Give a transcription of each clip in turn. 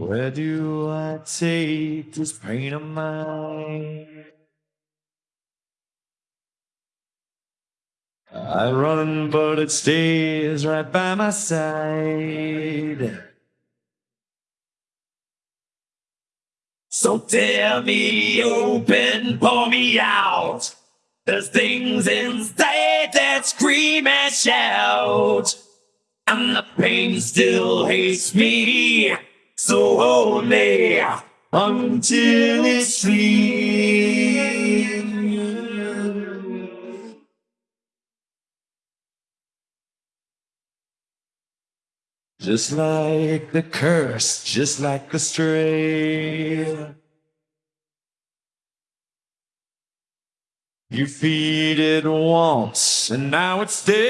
Where do I take this pain of mine? I run, but it stays right by my side. So tear me open, pour me out. There's things inside that scream and shout. And the pain still hates me. So me until it sleeps. Just like the curse, just like the stray. You feed it once, and now it stays.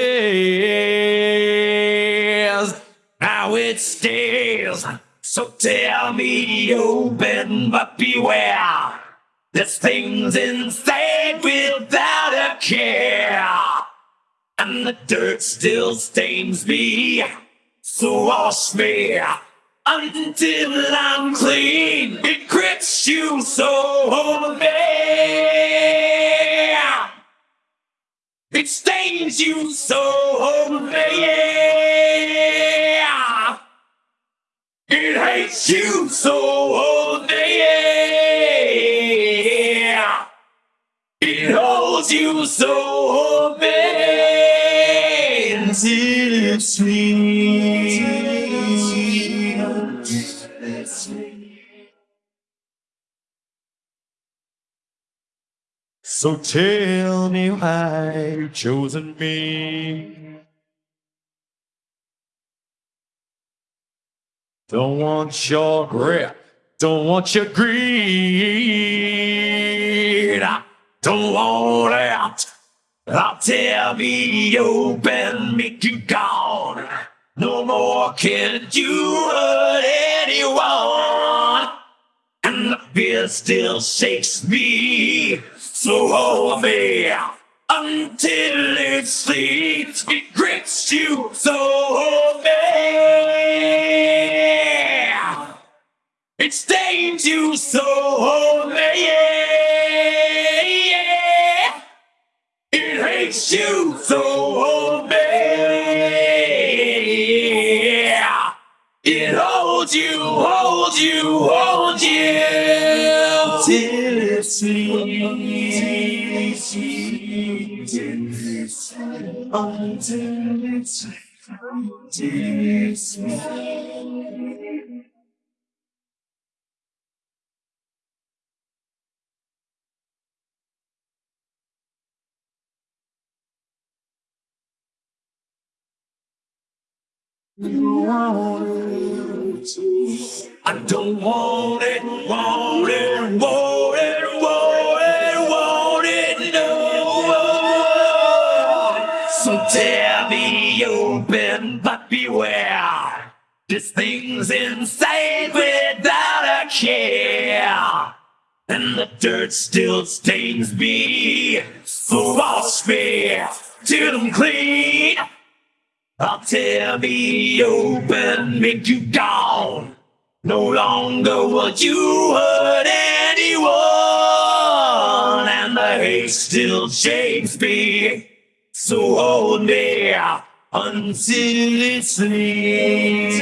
Now it stays. So tell me open, but beware. There's things inside without a care. And the dirt still stains me. So wash me until I'm clean. It grips you so bad. It stains you so bad. It hates you so bad. It holds you so bad until it's sweet. So tell me why you've chosen me. Don't want your grip, don't want your greed. Don't want it. I'll tear me open, make you gone. No more can you hurt anyone. And the fear still shakes me. So hold me until it sleeps. It grips you so bad. It stains you so bad. It hates you so bad. It holds you, holds you, holds you till it sleeps. Until it's until it I don't want it, want it, want it, want it, want it, no. So tear me open, but beware. This thing's inside without a care. And the dirt still stains me. So wash me till I'm clean. I'll tear me open, make you gone. No longer would you hurt anyone, and the hate still shakes me. So hold me until it sleeps.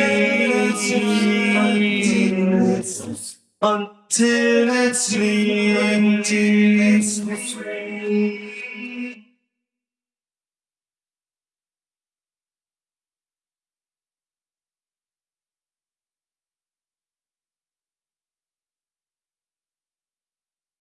Until it sleeps.